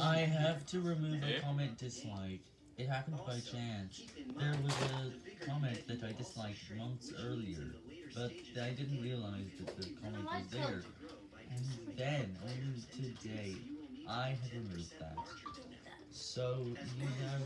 I have to remove a comment dislike. It happened by chance. There was a comment that I disliked months earlier, but I didn't realize that the comment was there. And then, only today, I have removed that. So, you have.